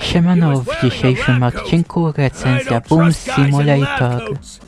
Siemano, w dzisiejszym odcinku recenzja Boom Simulator.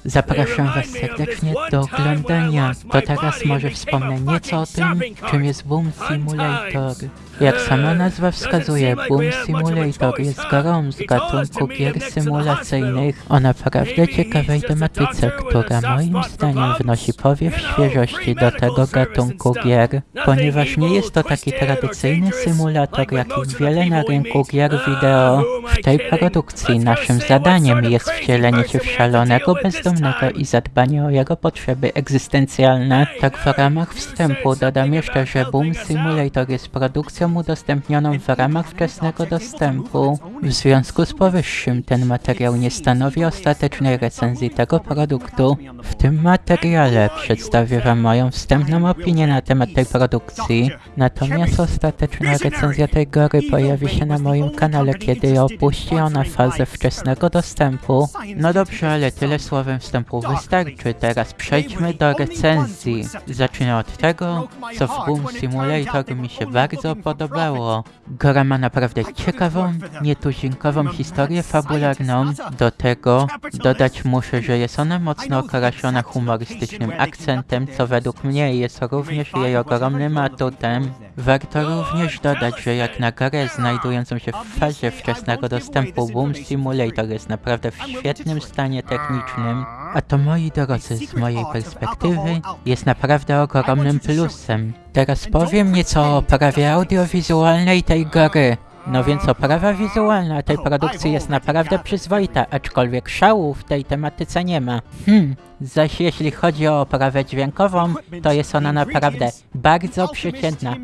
Zapraszam Was serdecznie do oglądania. To teraz może wspomnę nieco o tym, czym jest Boom Simulator. Jak sama nazwa wskazuje, Boom Simulator jest grą z gatunku gier symulacyjnych o naprawdę ciekawej tematyce, która moim zdaniem wnosi powiew świeżości do tego gatunku gier, ponieważ nie jest to taki tradycyjny symulator, jakich wiele na rynku gier wideo. W tej produkcji naszym zadaniem jest wcielenie się w szalonego bezdomnego i zadbanie o jego potrzeby egzystencjalne. Tak w ramach wstępu dodam jeszcze, że Boom Simulator jest produkcją udostępnioną w ramach wczesnego dostępu. W związku z powyższym ten materiał nie stanowi ostatecznej recenzji tego produktu. W tym materiale przedstawię Wam moją wstępną opinię na temat tej produkcji, natomiast ostateczna recenzja tej gry pojawi się na moim kanale, kiedy opuści ona fazę wczesnego dostępu. No dobrze, ale tyle słowem wstępu wystarczy, teraz przejdźmy do recenzji. Zacznę od tego, co w Boom Simulator mi się bardzo podobało. Gra ma naprawdę ciekawą, nietuzinkową historię fabularną. Do tego dodać muszę, że jest ona mocno okraszona humorystycznym akcentem, co według mnie jest również jej ogromnym atutem. Warto również dodać, że jak na grę znajdującą się w fazie wczesnego dostępu Boom Simulator jest naprawdę w świetnym stanie technicznym, a to moi drodzy, z mojej perspektywy jest naprawdę ogromnym plusem. Teraz powiem nieco o oprawie audiowizualnej tej gry. No więc oprawa wizualna tej produkcji jest naprawdę przyzwoita, aczkolwiek szału w tej tematyce nie ma. Hmm, zaś jeśli chodzi o oprawę dźwiękową, to jest ona naprawdę bardzo przeciętna.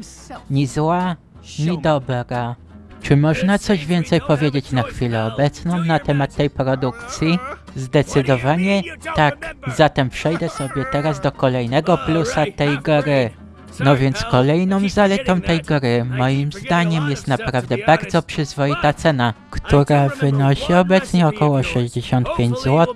Ni zła, ni dobra. Czy można coś więcej powiedzieć na chwilę obecną na temat tej produkcji? Zdecydowanie tak. Zatem przejdę sobie teraz do kolejnego plusa tej gry. No więc kolejną zaletą tej gry, moim zdaniem, jest naprawdę bardzo przyzwoita cena, która wynosi obecnie około 65 zł.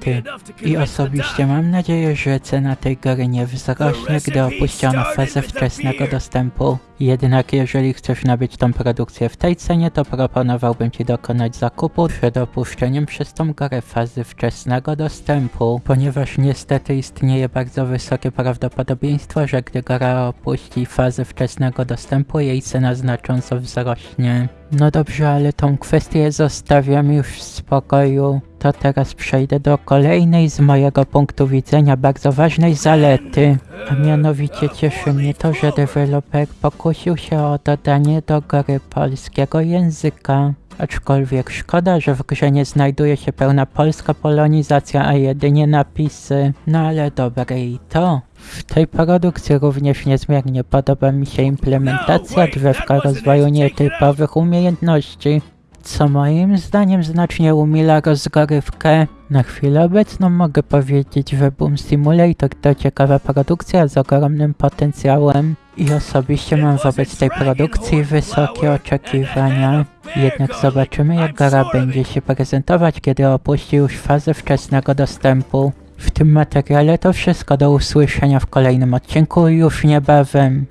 I osobiście mam nadzieję, że cena tej gry nie wzrośnie, gdy opuściono fazę wczesnego dostępu. Jednak jeżeli chcesz nabyć tą produkcję w tej cenie, to proponowałbym Ci dokonać zakupu przed opuszczeniem przez tą grę fazy wczesnego dostępu, ponieważ niestety istnieje bardzo wysokie prawdopodobieństwo, że gdy gra opuści fazę wczesnego dostępu, jej cena znacząco wzrośnie. No dobrze, ale tą kwestię zostawiam już w spokoju. To teraz przejdę do kolejnej z mojego punktu widzenia bardzo ważnej zalety. A mianowicie cieszy mnie to, że deweloper pokusił się o dodanie do gry polskiego języka. Aczkolwiek szkoda, że w grze nie znajduje się pełna polska polonizacja, a jedynie napisy. No ale dobre i to. W tej produkcji również niezmiernie podoba mi się implementacja drzewka rozwoju nietypowych umiejętności, co moim zdaniem znacznie umila rozgrywkę. Na chwilę obecną mogę powiedzieć, że Boom Simulator to ciekawa produkcja z ogromnym potencjałem i osobiście mam wobec tej produkcji wysokie oczekiwania. Jednak zobaczymy jak gra będzie się prezentować, kiedy opuści już fazę wczesnego dostępu. W tym materiale to wszystko do usłyszenia w kolejnym odcinku już niebawem.